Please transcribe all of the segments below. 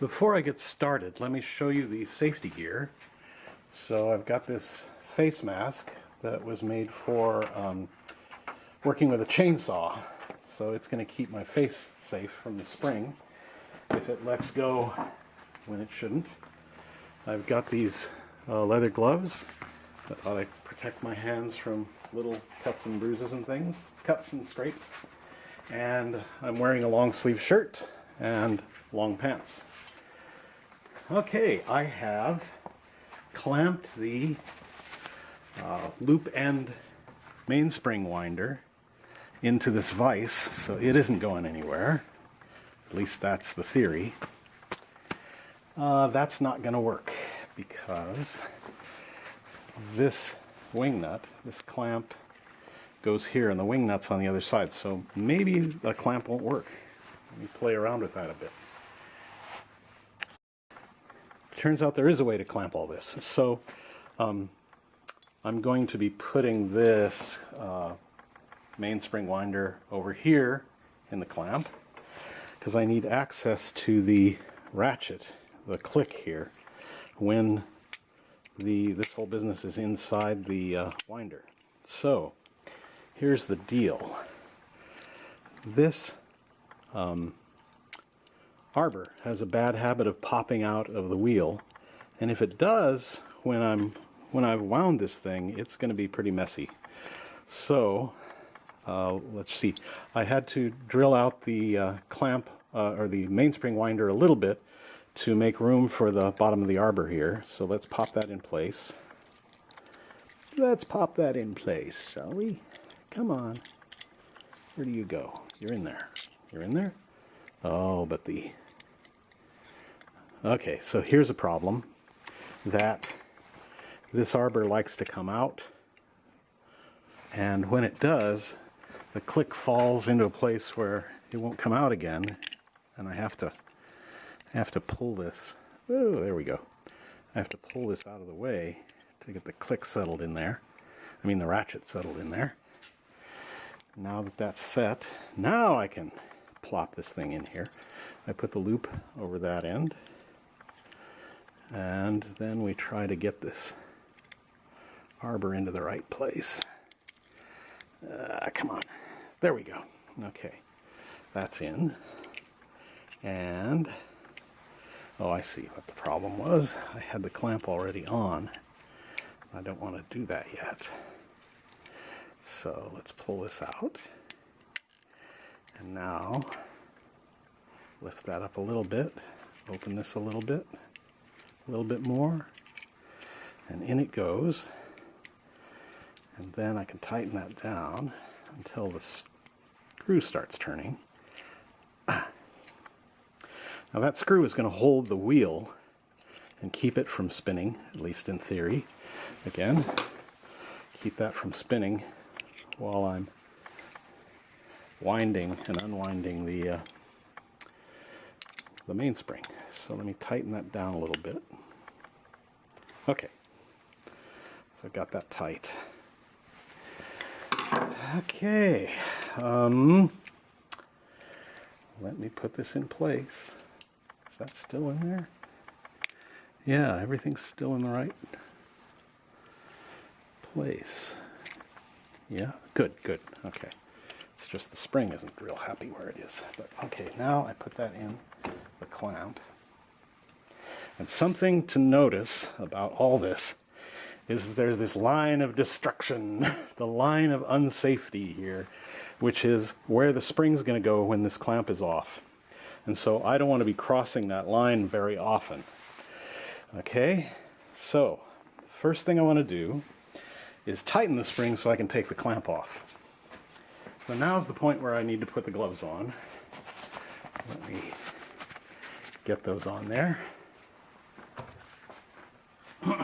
Before I get started, let me show you the safety gear. So I've got this face mask that was made for um, working with a chainsaw. So it's going to keep my face safe from the spring if it lets go when it shouldn't. I've got these uh, leather gloves that ought to protect my hands from little cuts and bruises and things, cuts and scrapes. And I'm wearing a long sleeve shirt and long pants. Okay, I have clamped the uh, loop end mainspring winder into this vise, so it isn't going anywhere. At least that's the theory. Uh, that's not going to work because this wing nut, this clamp, goes here and the wing nut's on the other side. So maybe the clamp won't work. Let me play around with that a bit. Turns out there is a way to clamp all this. So um, I'm going to be putting this uh, mainspring winder over here in the clamp because I need access to the ratchet, the click here, when the this whole business is inside the uh, winder. So here's the deal. This um, arbor has a bad habit of popping out of the wheel, and if it does, when I'm when I've wound this thing, it's going to be pretty messy. So uh, let's see, I had to drill out the uh, clamp uh, or the mainspring winder a little bit to make room for the bottom of the arbor here. So let's pop that in place. Let's pop that in place, shall we? Come on. Where do you go? You're in there. You're in there? Oh, but the... Okay, so here's a problem. That this arbor likes to come out. And when it does, the click falls into a place where it won't come out again. And I have to I have to pull this. Oh, there we go. I have to pull this out of the way to get the click settled in there. I mean the ratchet settled in there. Now that that's set, now I can plop this thing in here. I put the loop over that end. And then we try to get this arbor into the right place. Uh, come on. There we go. Okay. That's in. And Oh, I see what the problem was. I had the clamp already on. I don't want to do that yet. So let's pull this out. And now lift that up a little bit, open this a little bit, a little bit more, and in it goes. And then I can tighten that down until the screw starts turning. Ah. Now that screw is going to hold the wheel and keep it from spinning, at least in theory. Again, keep that from spinning while I'm winding and unwinding the uh, the mainspring. So let me tighten that down a little bit. Okay, so I've got that tight. Okay, um, let me put this in place. Is that still in there? Yeah, everything's still in the right place. Yeah, good, good, okay. It's just the spring isn't real happy where it is. But okay, now I put that in the clamp. And something to notice about all this is that there's this line of destruction, the line of unsafety here, which is where the spring's going to go when this clamp is off. And so I don't want to be crossing that line very often. Okay, so first thing I want to do is tighten the spring so I can take the clamp off. So now is the point where I need to put the gloves on. Let me get those on there. okay,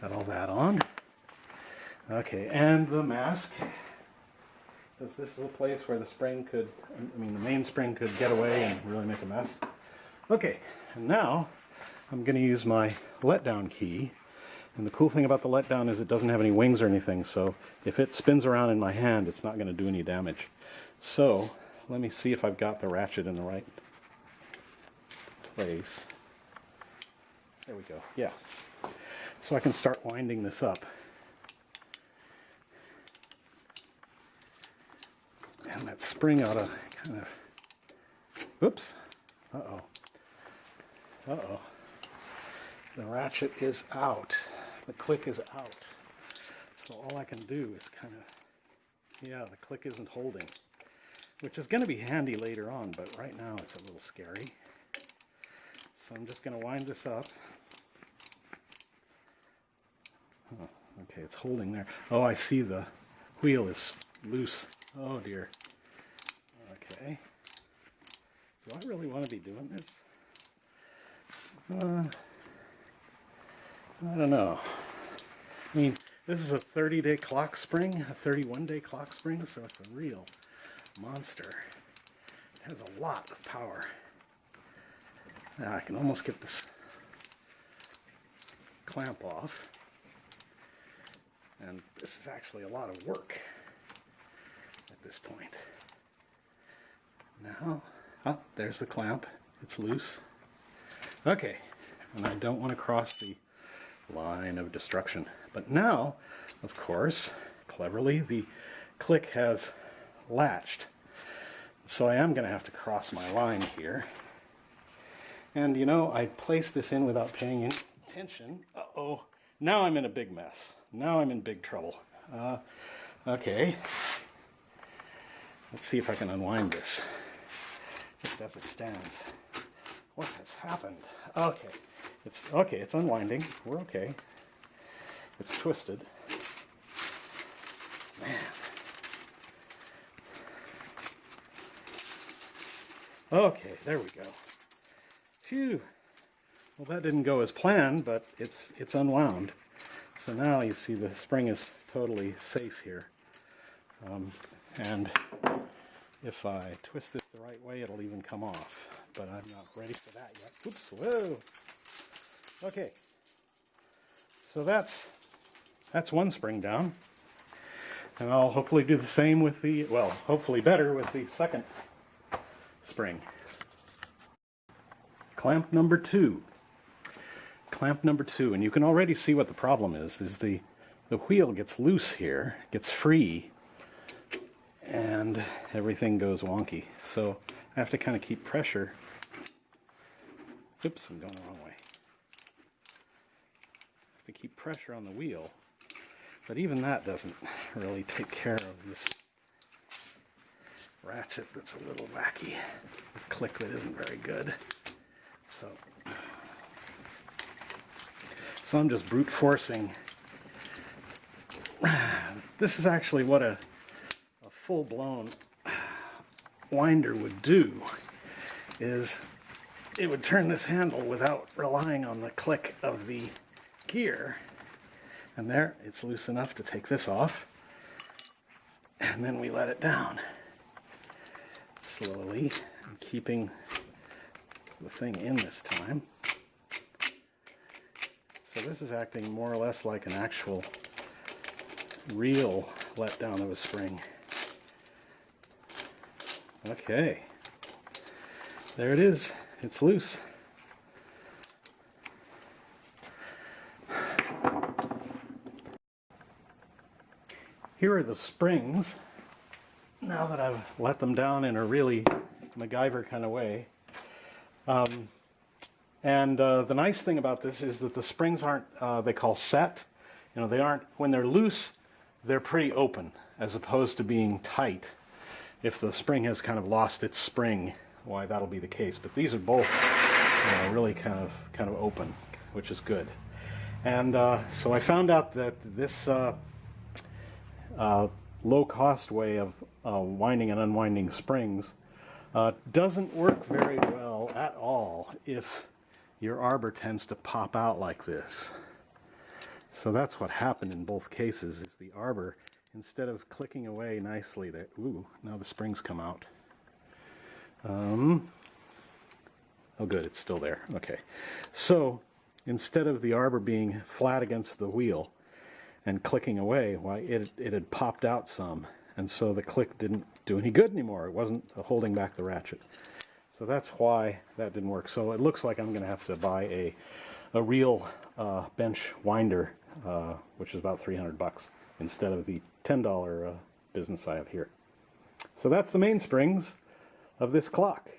got all that on. Okay, and the mask because this is a place where the spring could, I mean the main spring could get away and really make a mess. Okay, and now I'm going to use my letdown key And the cool thing about the letdown is it doesn't have any wings or anything, so if it spins around in my hand, it's not going to do any damage. So, let me see if I've got the ratchet in the right place. There we go, yeah. So I can start winding this up. And that spring ought to kind of, oops, uh-oh, uh-oh. The ratchet is out. The click is out. So all I can do is kind of, yeah, the click isn't holding, which is going to be handy later on, but right now it's a little scary. So I'm just going to wind this up. Okay, it's holding there. Oh, I see the wheel is loose. Oh dear. Okay. Do I really want to be doing this? Uh, I don't know. I mean, this is a 30-day clock spring, a 31-day clock spring, so it's a real monster. It has a lot of power. Now I can almost get this clamp off. And this is actually a lot of work at this point. Now, oh, there's the clamp. It's loose. Okay, and I don't want to cross the line of destruction. But now, of course, cleverly, the click has latched. So I am going to have to cross my line here. And you know, I placed this in without paying any attention. Uh-oh. Now I'm in a big mess. Now I'm in big trouble. Uh, okay. Let's see if I can unwind this. Just as it stands. What has happened? Okay. It's okay, it's unwinding. We're okay. It's twisted. Man. Okay, there we go. Phew. Well, that didn't go as planned, but it's it's unwound. So now you see the spring is totally safe here. Um, and if I twist this the right way, it'll even come off. But I'm not ready for that yet. Oops, whoa. Okay. So that's, that's one spring down. And I'll hopefully do the same with the, well, hopefully better with the second spring. Clamp number two. Clamp number two, and you can already see what the problem is, is the, the wheel gets loose here, gets free, and everything goes wonky. So I have to kind of keep pressure. Oops, I'm going the wrong way. To keep pressure on the wheel. But even that doesn't really take care of this ratchet that's a little wacky. A click that isn't very good. So, so I'm just brute forcing. This is actually what a, a full-blown winder would do is it would turn this handle without relying on the click of the gear. And there, it's loose enough to take this off. And then we let it down slowly, keeping the thing in this time. So this is acting more or less like an actual real letdown of a spring. Okay. There it is. It's loose. Here are the springs. Now that I've let them down in a really MacGyver kind of way. Um, and uh, the nice thing about this is that the springs aren't, uh, they call set. You know, they aren't, when they're loose, they're pretty open as opposed to being tight if the spring has kind of lost its spring, why that'll be the case. But these are both you know, really kind of kind of open, which is good. And uh, so I found out that this uh, low-cost way of uh, winding and unwinding springs uh, doesn't work very well at all if your arbor tends to pop out like this. So that's what happened in both cases, is the arbor instead of clicking away nicely there, ooh, now the springs come out. Um, oh good, it's still there. Okay. So instead of the arbor being flat against the wheel and clicking away, why it, it had popped out some. And so the click didn't do any good anymore. It wasn't holding back the ratchet. So that's why that didn't work. So it looks like I'm going to have to buy a, a real uh, bench winder, uh, which is about 300 bucks, instead of the $10 uh, business I have here. So that's the mainsprings of this clock.